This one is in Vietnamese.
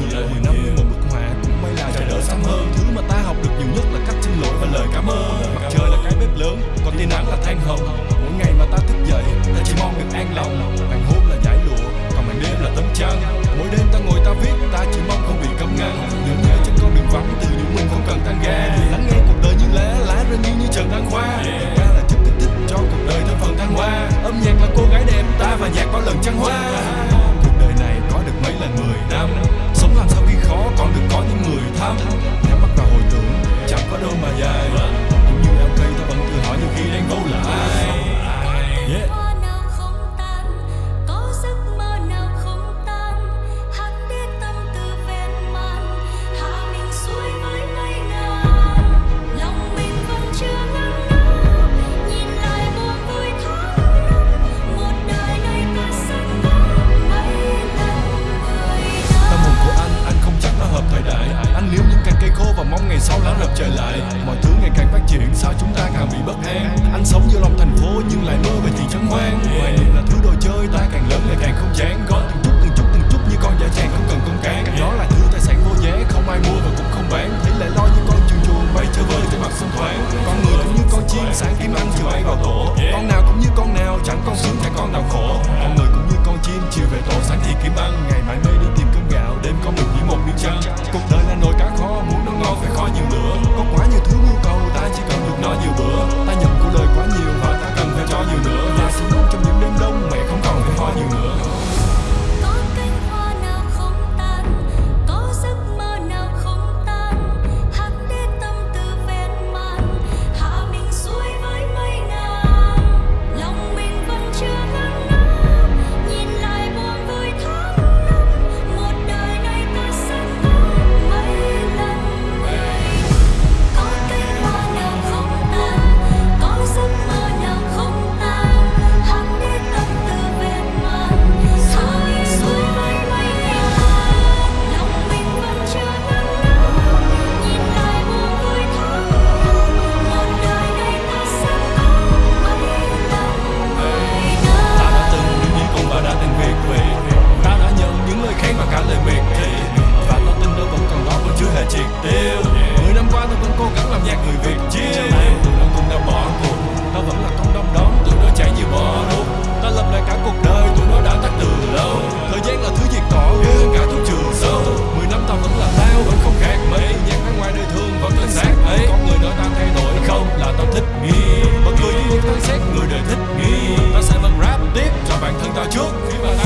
nhiều Trời mười năm như một bức họa cũng may là trời đỡ sáng hơn. Thứ mà ta học được nhiều nhất là cách xin lỗi và lời cảm ơn. Mặt trời là cái bếp lớn, còn tia nắng là than hồng. Mỗi ngày mà ta thức dậy, ta chỉ mong được an lòng. Bạn hôm là giải lụa, còn màn đêm là tấm chăn. Mỗi đêm ta ngồi ta viết, ta chỉ mong không bị cấm ngăn. Những ngày trên con đường vắng từ những mình không cần tan ga Lắng nghe cuộc đời như lá, lá rơi như như trần đăng khoa. Thật là giúp kích thích cho cuộc đời thêm phần thăng hoa. Âm nhạc là cô gái đẹp, ta và nhạc có lần trăng hoa. Cuộc đời này có được mấy lần mười năm? out. sau lão lập trời lại, mọi thứ ngày càng phát triển, sao chúng ta càng bị bất an anh sống giữa lòng thành phố nhưng ta sẽ vẫn rap tiếp cho bản thân ta trước. khi mà